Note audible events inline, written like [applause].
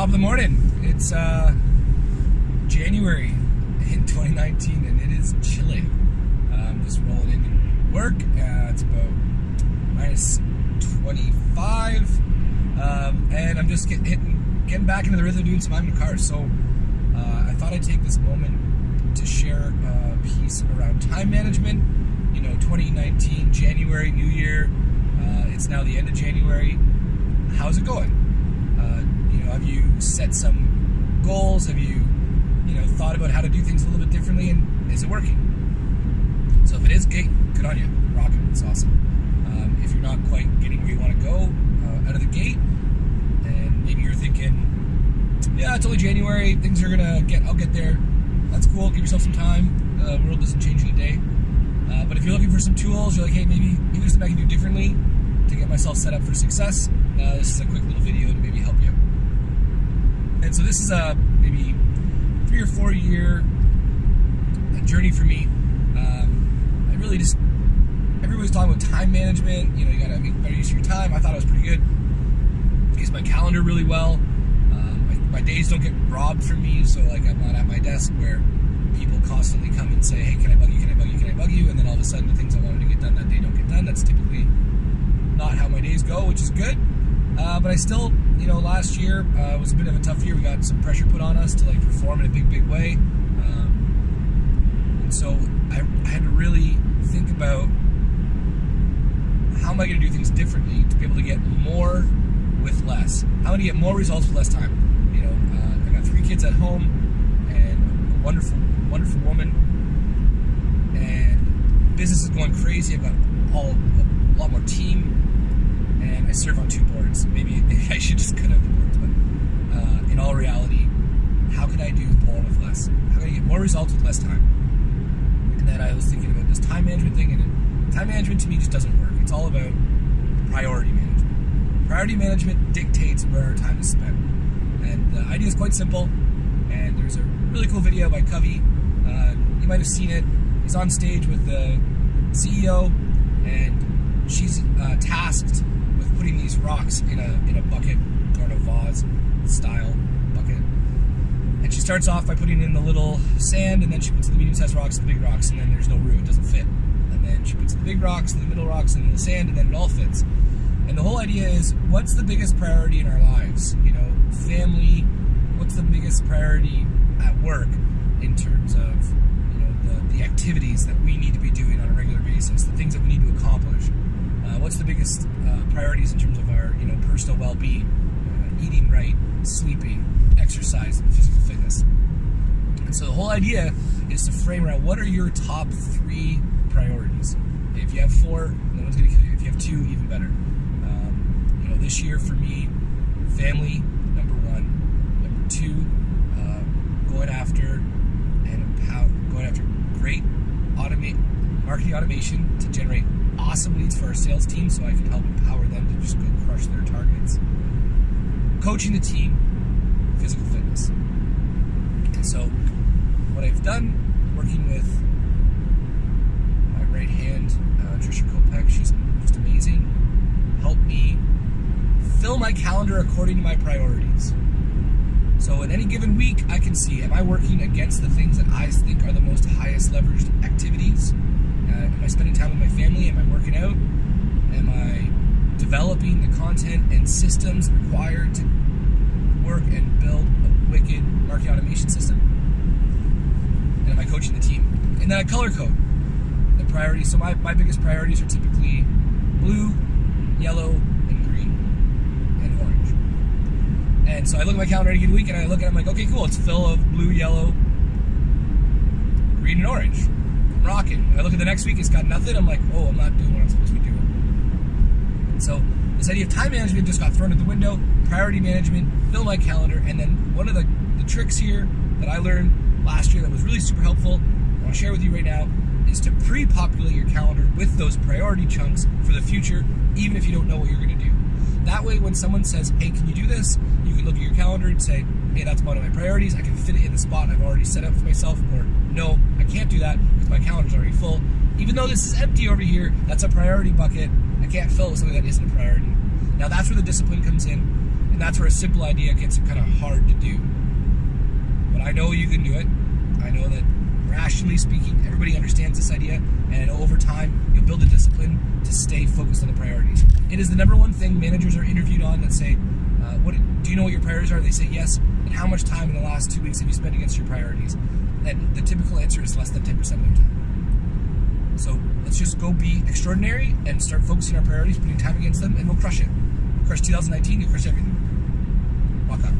Top of the morning. It's uh, January in [laughs] 2019 and it is chilly. I'm just rolling into work. Uh, it's about minus 25. Um, and I'm just get, hitting, getting back into the rhythm of doing some I'm cars. So uh, I thought I'd take this moment to share a piece around time management. You know, 2019, January, New Year. Uh, it's now the end of January. How's it going? Have you set some goals? Have you, you know, thought about how to do things a little bit differently? And is it working? So if it is, great, good on you. Rock it. It's awesome. Um, if you're not quite getting where you want to go uh, out of the gate, and maybe you're thinking, yeah, it's only January. Things are gonna get. I'll get there. That's cool. Give yourself some time. The world doesn't change in a day. Uh, but if you're looking for some tools, you're like, hey, maybe there's something I can do differently to get myself set up for success. Uh, this is a quick little video to maybe help you. And so this is a maybe three or four year journey for me. Um, I really just everybody's talking about time management. You know, you gotta make better use of your time. I thought it was pretty good. Use my calendar really well. Um, my, my days don't get robbed from me, so like I'm not at my desk where people constantly come and say, "Hey, can I bug you? Can I bug you? Can I bug you?" And then all of a sudden, the things I wanted to get done that day don't get done. That's typically not how my days go, which is good. Uh, but I still, you know, last year uh, was a bit of a tough year. We got some pressure put on us to like perform in a big, big way, um, and so I, I had to really think about how am I going to do things differently to be able to get more with less? How am I going to get more results with less time? You know, uh, I got three kids at home and a wonderful, wonderful woman, and business is going crazy. I've got all a lot more team, and I serve on two boards. Maybe, maybe [laughs] I should just cut out the boards, but uh, in all reality, how can I do more with less? How can I get more results with less time? And then I was thinking about this time management thing, and time management to me just doesn't work. It's all about priority management. Priority management dictates where our time is spent. And the idea is quite simple. And there's a really cool video by Covey. Uh, you might have seen it. He's on stage with the CEO, and she's uh, tasked with putting these rocks in a in a bucket or in a vase style bucket. And she starts off by putting in the little sand, and then she puts the medium-sized rocks and the big rocks, and then there's no room; it doesn't fit. And then she puts the big rocks, and the middle rocks, and the sand, and then it all fits. And the whole idea is, what's the biggest priority in our lives? You know, family. What's the biggest priority at work in terms of you know the, the activities that we need to be doing on a regular basis, the things that we need to accomplish. Uh, what's the biggest uh, priorities in terms of our you know personal well-being, uh, eating right, sleeping, exercise, and physical fitness. And so the whole idea is to frame around what are your top three priorities. If you have four, no one's to kill you. If you have two, even better. Um, you know, this year for me, family number one, number two, uh, going after and empower, going after great automate marketing automation to generate awesome leads for our sales team, so I can help empower them to just go crush their targets. Coaching the team, physical fitness, and so what I've done, working with my right hand, uh, Trisha Kopek, she's just amazing, helped me fill my calendar according to my priorities. So in any given week, I can see, am I working against the things that I think are the most highest leveraged activities? Uh, am I spending time with my family? Am I working out? Am I developing the content and systems required to work and build a wicked marketing automation system? And am I coaching the team? And then I color code the priorities. So my, my biggest priorities are typically blue, yellow, and green, and orange. And so I look at my calendar any week and I look at it, I'm like, okay, cool, it's full of blue, yellow, green, and orange. I'm rocking. I look at the next week, it's got nothing. I'm like, oh, I'm not doing what I'm supposed to be doing. So this idea of time management just got thrown out the window. Priority management, fill my calendar, and then one of the, the tricks here that I learned last year that was really super helpful, I want to share with you right now, is to pre-populate your calendar with those priority chunks for the future, even if you don't know what you're going to do. That way, when someone says, hey, can you do this? You can look at your calendar and say, hey, that's one of my priorities. I can fit it in the spot I've already set up for myself. Or, no, I can't do that because my calendar's already full. Even though this is empty over here, that's a priority bucket. I can't fill it with something that isn't a priority. Now, that's where the discipline comes in. And that's where a simple idea gets kind of hard to do. But I know you can do it. I know that rationally speaking, everybody understands this idea, and over time, you'll build a discipline to stay focused on the priorities. It is the number one thing managers are interviewed on that say, uh, "What do you know what your priorities are?" They say yes. And how much time in the last two weeks have you spent against your priorities? And the typical answer is less than ten percent of their time. So let's just go be extraordinary and start focusing our priorities, putting time against them, and we'll crush it. We'll crush 2019. You'll crush everything. Walk up.